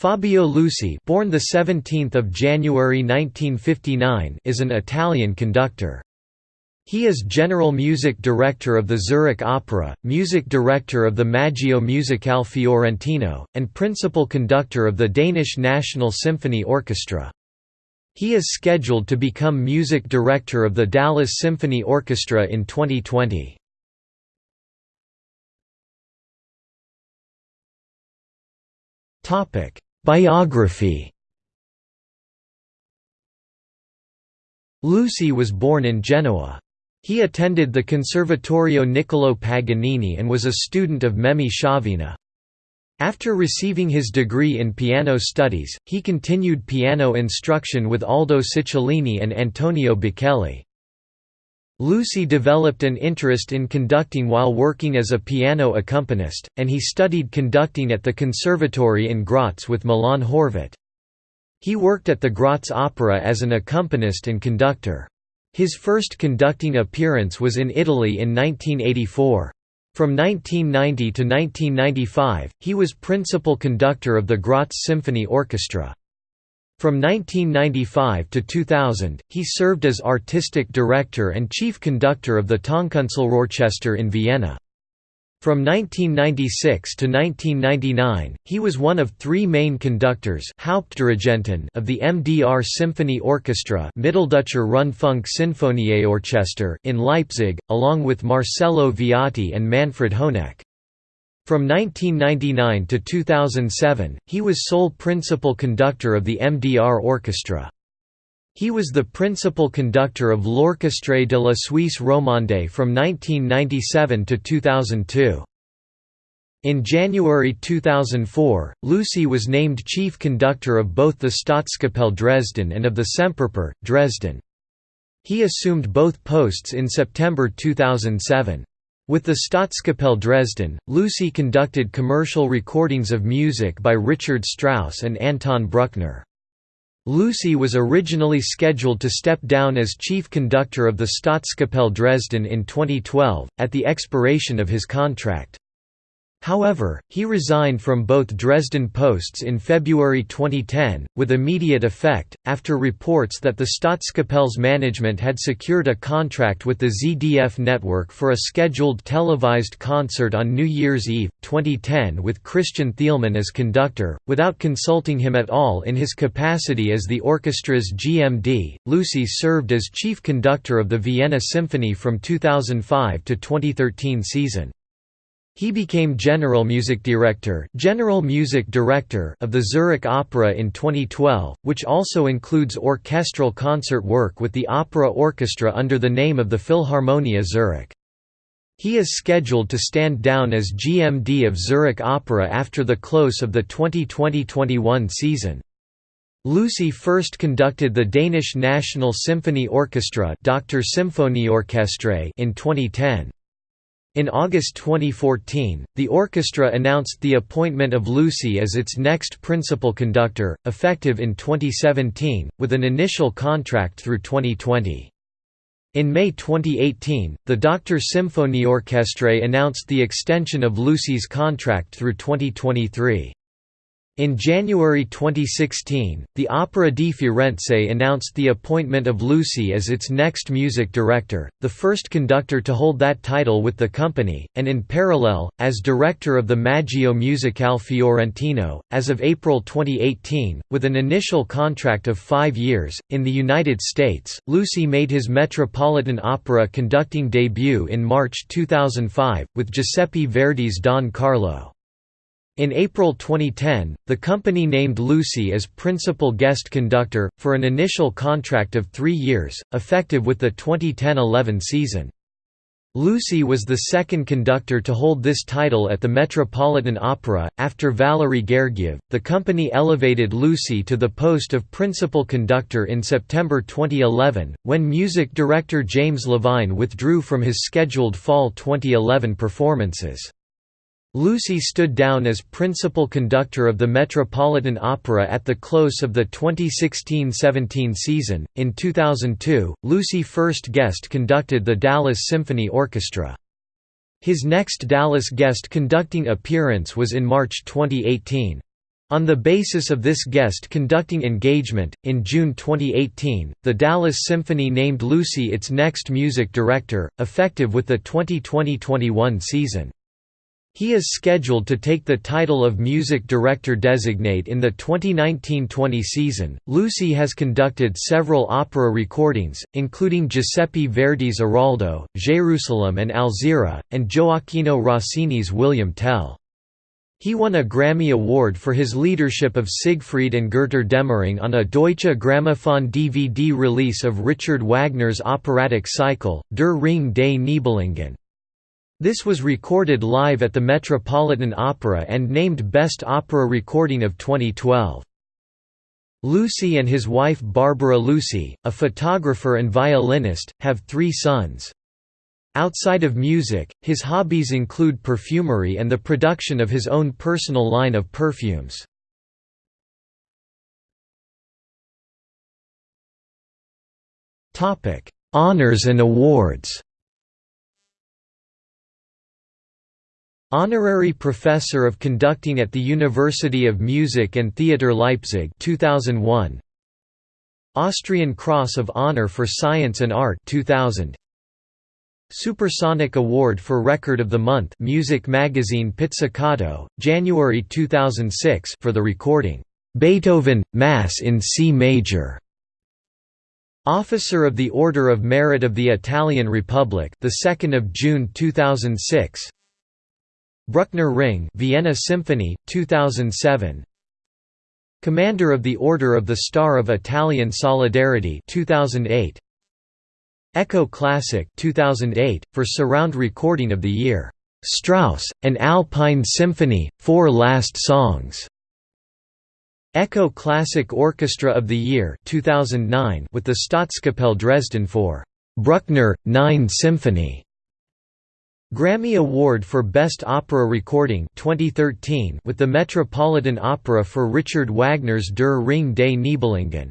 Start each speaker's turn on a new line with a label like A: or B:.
A: Fabio Luisi born the 17th of January 1959 is an Italian conductor. He is General Music Director of the Zurich Opera, Music Director of the Maggio Musicale Fiorentino, and Principal Conductor of the Danish National Symphony Orchestra. He is scheduled to become Music Director of the Dallas Symphony Orchestra in 2020. Biography Luisi was born in Genoa. He attended the Conservatorio Niccolò Paganini and was a student of Memmi Schiavina. After receiving his degree in piano studies, he continued piano instruction with Aldo Ciccolini and Antonio Bacchelli. Luisi developed an interest in conducting while working as a piano accompanist, and he studied conducting at the Conservatory in Graz with Milan Horvat. He worked at the Graz Opera as an accompanist and conductor. His first conducting appearance was in Italy in 1984. From 1990 to 1995, he was principal conductor of the Graz Symphony Orchestra. From 1995 to 2000, he served as artistic director and chief conductor of the Tonkunstlerorchester in Vienna. From 1996 to 1999, he was one of three main conductors Hauptdirigenten of the MDR Symphony Orchestra Mitteldeutscher Rundfunk Sinfonieorchester in Leipzig, along with Marcello Viotti and Manfred Honeck. From 1999 to 2007, he was sole principal conductor of the MDR Orchestra. He was the principal conductor of L'Orchestre de la Suisse Romande from 1997 to 2002. In January 2004, Luisi was named chief conductor of both the Staatskapelle Dresden and of the Semperoper, Dresden. He assumed both posts in September 2007. With the Staatskapelle Dresden, Luisi conducted commercial recordings of music by Richard Strauss and Anton Bruckner. Luisi was originally scheduled to step down as chief conductor of the Staatskapelle Dresden in 2012, at the expiration of his contract. However, he resigned from both Dresden posts in February 2010, with immediate effect, after reports that the Staatskapelle's management had secured a contract with the ZDF network for a scheduled televised concert on New Year's Eve, 2010 with Christian Thielemann as conductor, without consulting him at all in his capacity as the orchestra's GMD. Luisi served as chief conductor of the Vienna Symphony from 2005 to 2013 season. He became General Music Director, General Music Director of the Zurich Opera in 2012, which also includes orchestral concert work with the opera orchestra under the name of the Philharmonia Zurich. He is scheduled to stand down as GMD of Zurich Opera after the close of the 2020–21 season. Luisi first conducted the Danish National Symphony Orchestra in 2010. In August 2014, the orchestra announced the appointment of Luisi as its next principal conductor, effective in 2017, with an initial contract through 2020. In May 2018, the DR Symphony Orchestra announced the extension of Luisi's contract through 2023. In January 2016, the Opera di Firenze announced the appointment of Luisi as its next music director, the first conductor to hold that title with the company, and in parallel, as director of the Maggio Musicale Fiorentino, as of April 2018, with an initial contract of five years. In the United States, Luisi made his Metropolitan Opera conducting debut in March 2005, with Giuseppe Verdi's Don Carlo. In April 2010, the company named Luisi as principal guest conductor, for an initial contract of three years, effective with the 2010–11 season. Luisi was the second conductor to hold this title at the Metropolitan Opera. After Valery Gergiev, the company elevated Luisi to the post of principal conductor in September 2011, when music director James Levine withdrew from his scheduled fall 2011 performances. Luisi stood down as principal conductor of the Metropolitan Opera at the close of the 2016–17 season. In 2002, Luisi first guest conducted the Dallas Symphony Orchestra. His next Dallas guest conducting appearance was in March 2018. On the basis of this guest conducting engagement, in June 2018, the Dallas Symphony named Luisi its next music director, effective with the 2020–21 season. He is scheduled to take the title of music director designate in the 2019-20 season. Luisi has conducted several opera recordings, including Giuseppe Verdi's Aroldo, Jerusalem and Alzira, and Gioacchino Rossini's William Tell. He won a Grammy Award for his leadership of Siegfried and Götterdämmerung on a Deutsche Grammophon DVD release of Richard Wagner's operatic cycle, Der Ring des Nibelungen. This was recorded live at the Metropolitan Opera and named Best Opera Recording of 2012. Luisi and his wife Barbara Luisi, a photographer and violinist, have three sons. Outside of music, his hobbies include perfumery and the production of his own personal line of perfumes. Honours and awards Honorary Professor of Conducting at the University of Music and Theatre Leipzig 2001 Austrian Cross of Honor for Science and Art 2000 Supersonic Award for Record of the Month Music Magazine Pizzicato, January 2006 for the recording, "'Beethoven, Mass in C Major' Officer of the Order of Merit of the Italian Republic, the 2nd of June 2006. Bruckner Ring, Vienna Symphony, 2007. Commander of the Order of the Star of Italian Solidarity, 2008. Echo Classic 2008, for surround recording of the year, "'Strauss, an Alpine Symphony, Four Last Songs' Echo Classic Orchestra of the Year 2009 with the Staatskapelle Dresden for "'Bruckner, 9 Symphony' Grammy Award for Best Opera Recording 2013 with the Metropolitan Opera for Richard Wagner's Der Ring des Nibelungen